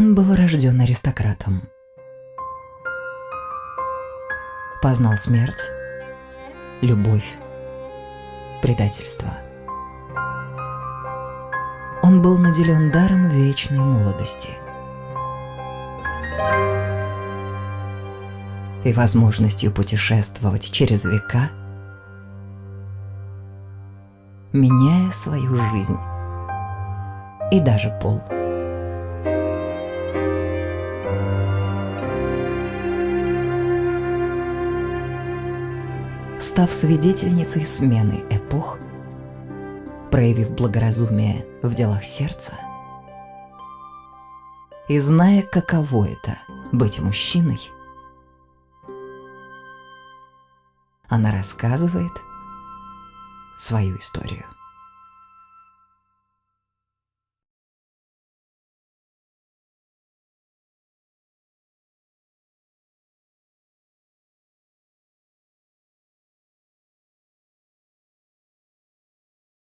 Он был рожден аристократом. Познал смерть, любовь, предательство. Он был наделен даром вечной молодости и возможностью путешествовать через века, меняя свою жизнь и даже пол. Став свидетельницей смены эпох, проявив благоразумие в делах сердца и зная, каково это быть мужчиной, она рассказывает свою историю.